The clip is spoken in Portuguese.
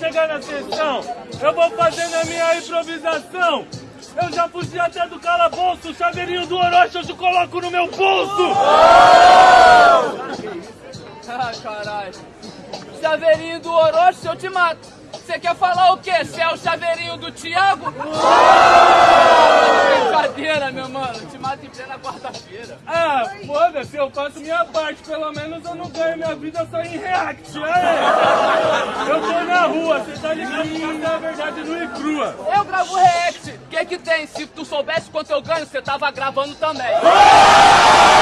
chegar na sessão, eu vou fazer na minha improvisação. Eu já fugi até do calabouço, o chaveirinho do Orochi eu te coloco no meu bolso! Ah, caralho. Chaveirinho do Orochi, eu te mato. Você quer falar o quê? Você é o chaveirinho do Thiago? Brincadeira, meu mano. Te mato em plena quarta-feira. Ah, foda-se, eu faço minha parte, pelo menos eu não ganho minha vida só em react, aê! Eu tô na rua, você tá ligado que é a verdade nua e crua. Eu gravo react. O que que tem? Se tu soubesse quanto eu ganho, você tava gravando também.